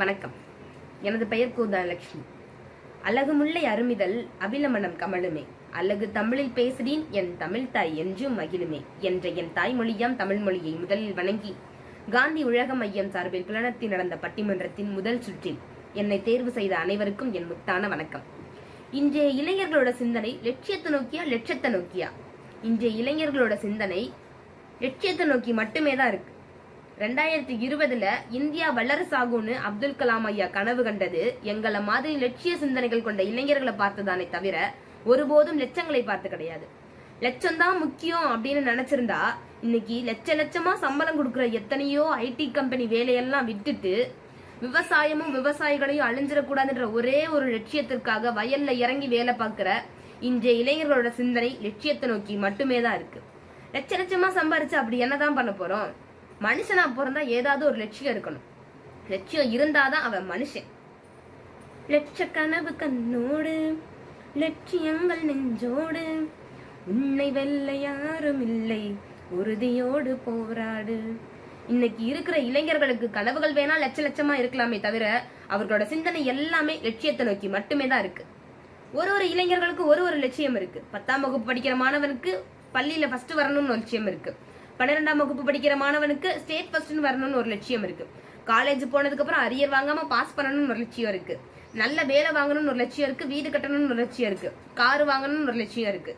வணக்கம். எனது பெயர் கோதாலட்சுமி. அழகுமுல்லை அருமிதல் அபிலமணம் கமலுமே அழகு தமிழில் பேசுகிறேன் என் தமிழ் தாய் என்றும் மகிழுமே என்ற என் தாய்மொழியாம் தமிழ் மொழியை முதலில் வணங்கி காந்தி உலக மையம் சார்பில் புலனத்தில் நடந்த பட்டிமன்றத்தின் முதல் சுற்றில் என்னை தேர்வு செய்த அனைவருக்கும் என் முத்தான வணக்கம். இன்றைய இளைஞர்களோட சிந்தனை லட்சியத்தை நோக்கியா லட்சத்தை நோக்கியா? இன்றைய இளைஞர்களோட சிந்தனை லட்சியத்தை நோக்கி மட்டுமே தான் இருக்கு. ரெண்டாயிரத்தி இருபதுல இந்தியா வல்லரசாகும்னு அப்துல் கலாம் ஐயா கனவு கண்டது. எங்களை மாதிரி லட்சிய சிந்தனைகள் கொண்ட இளைஞர்களை பார்த்ததானே தவிர ஒருபோதும் லட்சங்களை பார்த்து கிடையாது. லட்சம் தான் முக்கியம் அப்படின்னு நினைச்சிருந்தா இன்னைக்கு லட்ச லட்சமா சம்பளம் கொடுக்குற எத்தனையோ ஐடி கம்பெனி வேலையெல்லாம் விட்டுட்டு விவசாயமும் விவசாயிகளையும் அழிஞ்சிடக்கூடாதுன்ற ஒரே ஒரு லட்சியத்திற்காக வயல்ல இறங்கி வேலை பார்க்குற இன்றைய இளைஞர்களோட சிந்தனை லட்சியத்தை நோக்கி மட்டுமே தான் இருக்கு. லட்ச லட்சமா சம்பாரிச்சு அப்படி என்னதான் பண்ண போறோம்? மனுஷனா பிறந்தா ஏதாவது ஒரு லட்சியம் இருக்கணும். லட்சியம் இருந்தாதான் அவன் மனுஷன். லட்ச கனவு கண்ணோடு லட்சியங்கள் நெஞ்சோடு உன்னை வெல்ல யாரும் இல்லை உறுதியோடு போராடு. இன்னைக்கு இருக்கிற இளைஞர்களுக்கு கனவுகள் வேணா லட்ச லட்சமா இருக்கலாமே தவிர அவர்களோட சிந்தனை எல்லாமே லட்சியத்தை நோக்கி மட்டுமே தான் இருக்கு. ஒரு ஒரு இளைஞர்களுக்கு ஒரு ஒரு லட்சியம் இருக்கு. பத்தாம் வகுப்பு படிக்கிற மாணவனுக்கு பள்ளியில ஃபர்ஸ்ட் வரணும்னு லட்சியம் இருக்கு. பன்னிரெண்டாம் வகுப்பு படிக்கிற மாணவனுக்கு ஸ்டேட் ஃபர்ஸ்ட்னு வரணும்னு ஒரு லட்சியம் இருக்கு. காலேஜ் போனதுக்கு அப்புறம் அரியர் வாங்காம பாஸ் பண்ணணும்னு ஒரு லட்சியம் இருக்கு. நல்ல வேலை வாங்கணும்னு ஒரு லட்சியம் இருக்கு. வீடு கட்டணும்னு ஒரு லட்சியம் இருக்கு. கார் வாங்கணும்னு ஒரு லட்சியம் இருக்கு.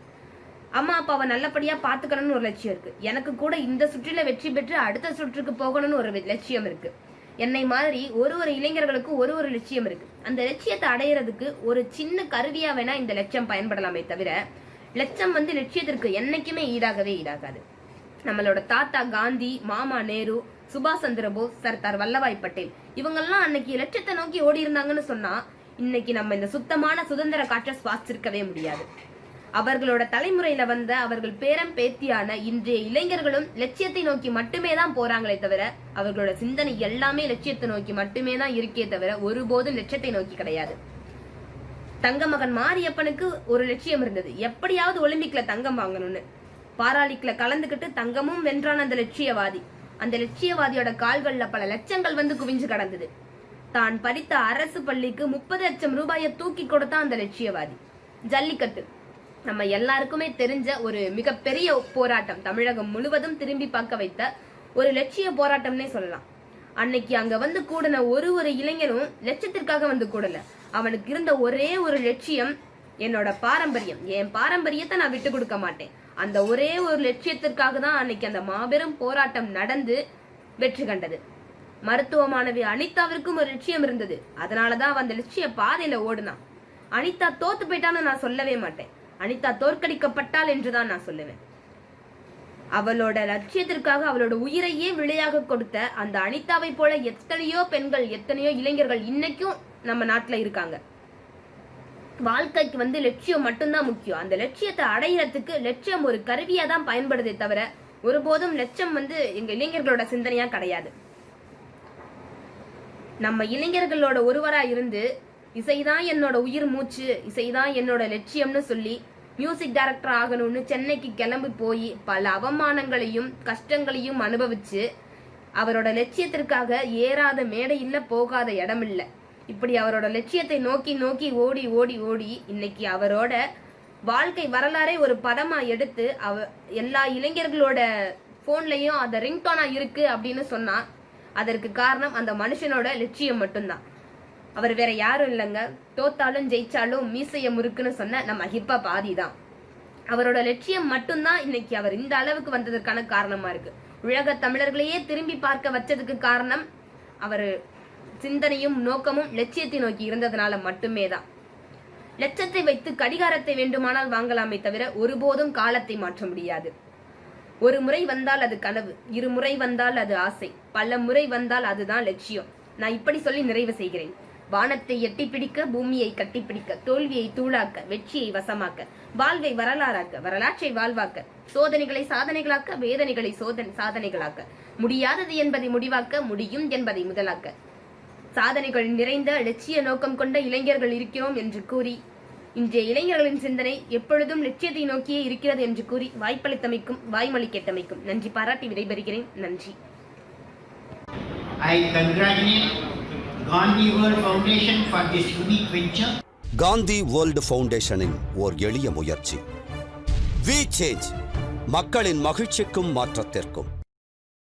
அம்மா அப்பாவை நல்லபடியா பாத்துக்கணும்னு ஒரு லட்சியம் இருக்கு. எனக்கு கூட இந்த சுற்றில வெற்றி பெற்று அடுத்த சுற்றுக்கு போகணும்னு ஒரு லட்சியம் இருக்கு. என்னை மாதிரி ஒரு ஒரு இளைஞர்களுக்கு ஒரு ஒரு லட்சியம் இருக்கு. அந்த லட்சியத்தை அடையிறதுக்கு ஒரு சின்ன கருவியா வேணா இந்த லட்சியம் பயன்படலாமே தவிர லட்சம் வந்து லட்சியத்திற்கு என்னைக்குமே ஈடாகவே ஈடாகாது. நம்மளோட தாத்தா காந்தி மாமா நேரு சுபாஷ் சந்திர போஸ் சர்தார் வல்லபாய் பட்டேல். இவங்கெல்லாம் அன்னைக்கு லட்சத்தை நோக்கி ஓடி இருந்தாங்கன்னு சொன்னா இன்னைக்கு நம்ம இந்த சுத்தமான சுதந்திர காற்றை சுவாசிச்சிருக்கவே முடியாது. அவர்களோட தலைமுறையில வந்த அவர்கள் பேரம் பேத்தியான இன்றைய இளைஞர்களும் லட்சியத்தை நோக்கி மட்டுமே தான் போறாங்களே தவிர அவர்களோட சிந்தனை எல்லாமே லட்சியத்தை நோக்கி மட்டுமே தான் இருக்கே தவிர ஒருபோதும் லட்சியத்தை நோக்கி கிடையாது. தங்க மகன் மாரியப்பனுக்கு ஒரு லட்சியம் இருந்தது. எப்படியாவது ஒலிம்பிக்ல தங்கம் வாங்கணும்னு. பாராலிக்ல கலந்துக்கிட்டு தங்கமும் வென்றான் அந்த லட்சியவாதி. அந்த லட்சியவாதியோட கால்களில் பல லட்சங்கள் வந்து குவிஞ்சு கடந்தது. தான் படித்த அரசு பள்ளிக்கு முப்பது லட்சம் ரூபாயை தூக்கி கொடுத்தான் அந்த லட்சியவாதி. ஜல்லிக்கட்டு. நம்ம எல்லாருக்குமே தெரிஞ்ச ஒரு மிகப்பெரிய போராட்டம் தமிழகம் முழுவதும் திரும்பி பார்க்க வைத்த ஒரு லட்சிய போராட்டம்னே சொல்லலாம். அன்னைக்கு அங்க வந்து கூடின ஒரு ஒரு இளைஞனும் லட்சத்திற்காக வந்து கூடல. அவனுக்கு இருந்த ஒரே ஒரு லட்சியம் என்னோட பாரம்பரியம். என் பாரம்பரியத்தை நான் விட்டு கொடுக்க மாட்டேன். அந்த ஒரே ஒரு லட்சியத்திற்காக தான் அன்னைக்கு அந்த மாபெரும் போராட்டம் நடந்து வெற்றி கண்டது. மருத்துவ மாணவி அனிதாவிற்கும் ஒரு லட்சியம் இருந்தது. அதனாலதான் அவன் அந்த லட்சிய பாதையில ஓடுனான். அனிதா தோத்து போயிட்டான்னு நான் சொல்லவே மாட்டேன். அனிதா தோற்கடிக்கப்பட்டாள் என்றுதான் நான் சொல்லுவேன். அவளோட லட்சியத்திற்காக அவளோட உயிரையே விளையாக கொடுத்த அந்த அனிதாவை போல எத்தனையோ பெண்கள் எத்தனையோ இளைஞர்கள் இன்னைக்கும் நம்ம நாட்டுல இருக்காங்க. வாழ்க்கைக்கு வந்து லட்சியம் மட்டும்தான் முக்கியம். அந்த லட்சியத்தை அடையிறதுக்கு லட்சியம் ஒரு கருவியாக தான் பயன்படுதே தவிர ஒருபோதும் லட்சம் வந்து எங்கள் இளைஞர்களோட சிந்தனையாக கிடையாது. நம்ம இளைஞர்களோட ஒருவராக இருந்து இசைதான் என்னோட உயிர் மூச்சு இசைதான் என்னோட லட்சியம்னு சொல்லி மியூசிக் டைரக்டர் ஆகணும்னு சென்னைக்கு கிளம்பி போய் பல அவமானங்களையும் கஷ்டங்களையும் அனுபவிச்சு அவரோட லட்சியத்திற்காக ஏறாத மேடையில் போகாத இடம் இப்படி அவரோட லட்சியத்தை நோக்கி நோக்கி ஓடி ஓடி ஓடி இன்னைக்கு அவரோட வாழ்க்கை வரலாறே ஒரு படமா எடுத்து அவ எல்லா இளைஞர்களோட போன்லயும் அந்த ரிங்டோனா இருக்கு அப்படின்னு சொன்னா அதற்கு காரணம் அந்த மனுஷனோட லட்சியம் மட்டும்தான். அவர் வேற யாரும் இல்லைங்க. தோத்தாலும் ஜெயிச்சாலும் மீசைய முறுக்குன்னு சொன்ன நம்ம ஹிப்பா பாதி தான் அவரோட லட்சியம் மட்டும்தான் இன்னைக்கு அவர் இந்த அளவுக்கு வந்ததற்கான காரணமா இருக்கு. உலக தமிழர்களையே திரும்பி பார்க்க வச்சதுக்கு காரணம் அவர் சிந்தனையும் நோக்கமும் லட்சியத்தை நோக்கி இருந்ததுனால மட்டுமே தான் லட்சத்தை வைத்து கடிகாரத்தை வேண்டுமானால் வாங்கலாமே தவிர ஒருபோதும் காலத்தை மாற்ற முடியாது. ஒரு முறை வந்தால் அது கனவு இரு முறை வந்தால் அது ஆசை பல முறை வந்தால் அதுதான் லட்சியம். நான் இப்படி சொல்லி நிறைவு செய்கிறேன். வானத்தை எட்டி பிடிக்க பூமியை கட்டிப்பிடிக்க தோல்வியை தூளாக்க வெற்றியை வசமாக்க வாழ்வை வரலாறாக்க வரலாற்றை வாழ்வாக்க சோதனைகளை சாதனைகளாக்க வேதனைகளை சோதனை சாதனைகளாக்க. முடியாதது என்பதை முடிவாக்க முடியும் என்பதை முதலாக்க. சாதனைகள் நிறைந்த லட்சிய நோக்கம் கொண்ட இளைஞர்கள் இருக்கிறோம் என்று கூறி இன்றைய இளைஞர்களின் சிந்தனை எப்பொழுதும் லட்சியத்தை நோக்கியே இருக்கிறது என்று கூறி வாய்ப்பளித்தமைக்கும் வாய்மொழி கேட்டமைக்கும் நன்றி. பாராட்டி விடைபெறுகிறேன். நன்றி. I congratulate Gandhi World Foundation for this unique venture. Gandhi world ஃபவுண்டேஷனின் ஓர் எளிய முயற்சி. வி சேஞ்ச் மக்களின் மகிழ்ச்சிக்கும் மாற்றத்திற்கும்.